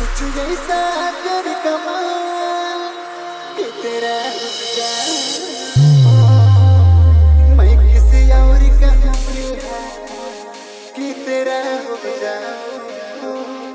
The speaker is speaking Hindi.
कुछ जैसा कर कमाल कि तेरा मैं किसी और का है कि तेरा हो जाऊँ।